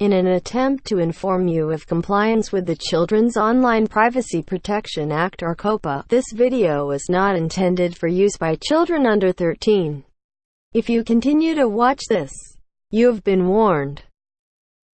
In an attempt to inform you of compliance with the Children's Online Privacy Protection Act or COPPA, this video is not intended for use by children under 13. If you continue to watch this, you have been warned.